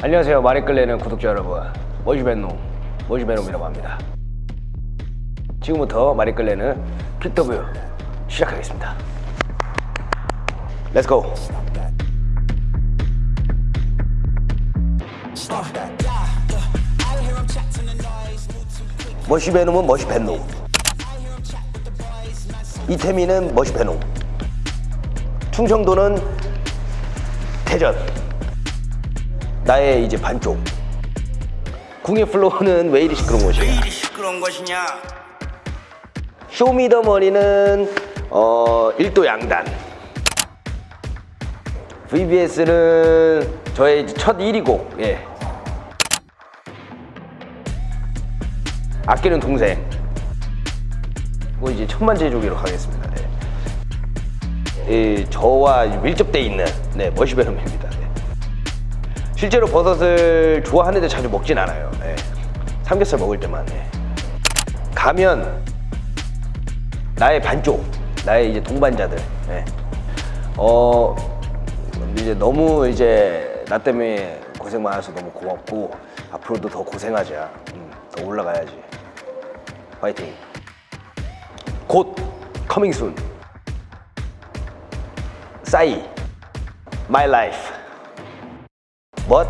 안녕하세요. 마리끌레는 구독자 여러분. 머지벤노 머지벤놈이라고 합니다. 지금부터 마리끌레는 킥더뷰 시작하겠습니다. 렛츠고 머시베놈은 머시벤놈 이태미는 머시베놈 충청도는 대전 나의 이제 반쪽 궁의 플로우는 왜 이리 시끄러운 것이냐 왜 이리 시끄러운 것이냐? 쇼미더머니는 어, 일도 양단 VBS는 저의 첫 1위 곡 예. 아끼는 동생 뭐 이제 천만 제조기로 가겠습니다 네. 이, 저와 밀접돼 있는 네, 머시베놈입니다 네. 실제로 버섯을 좋아하는데 자주 먹진 않아요 네. 삼겹살 먹을 때만 네. 가면 나의 반쪽, 나의 이제 동반자들. 예. 어 이제 너무 이제 나 때문에 고생 많아서 너무 고맙고 앞으로도 더 고생하자. 음, 더 올라가야지. 파이팅. 곧 커밍 순. 싸이. My life. What?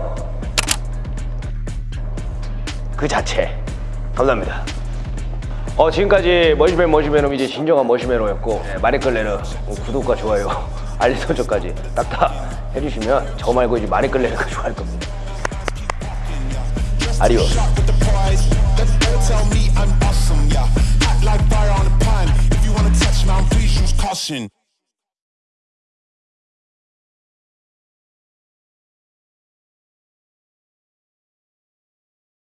그 자체. 감사합니다. 어, 지금까지 머시맨 머시맨은 이제 진정한 머시맨이었고 네, 마리끌레르 어, 구독과 좋아요 알림 설정까지 딱딱 해주시면 저 말고 이제 마리끌레르가 좋아할 겁니다 caution.